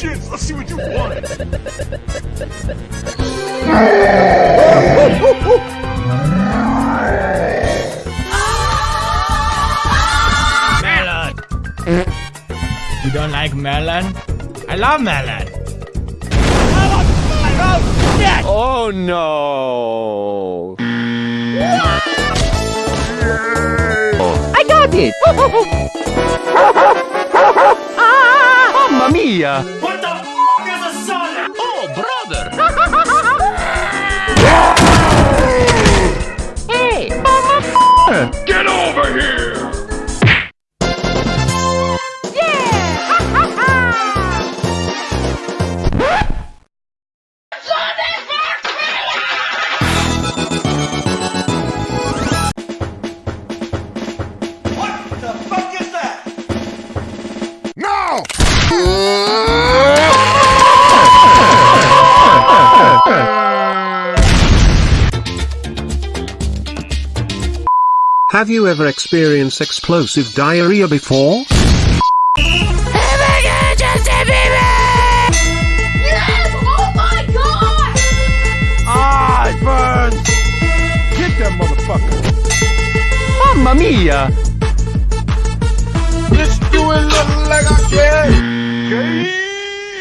see what you want. Melon. You don't like melon? I love melon. Oh no! I got it! ah, mamma mia! Have you ever experienced explosive diarrhea before? Oh my god! Ah, it! Get that motherfucker! Mamma mia! Let's do it look like I can!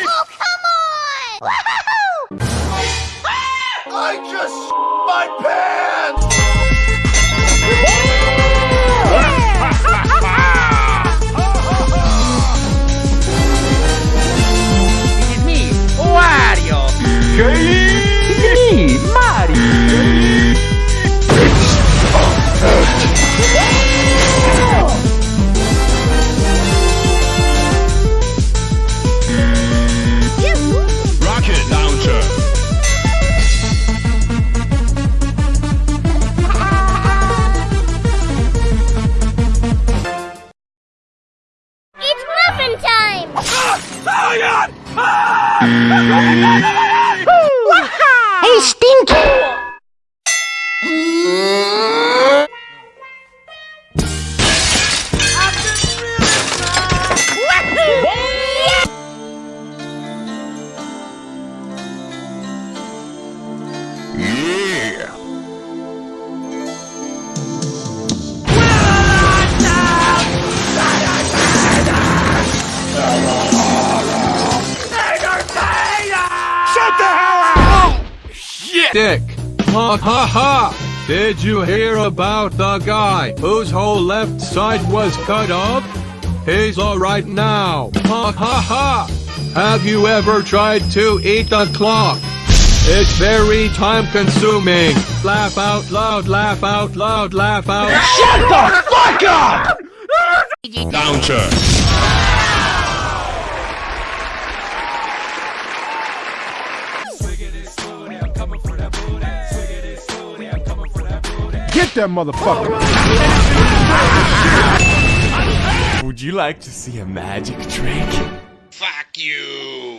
Oh, come on! I just my pants! Shut the hell up! Oh, shit! Dick. Ha ha ha! Did you hear about the guy whose whole left side was cut off? He's alright now. Ha ha ha! Have you ever tried to eat a clock? It's very time consuming. Laugh out loud, laugh out loud, laugh out. Shut the fuck up! Launcher! Get that motherfucker! Would you like to see a magic trick? Fuck you!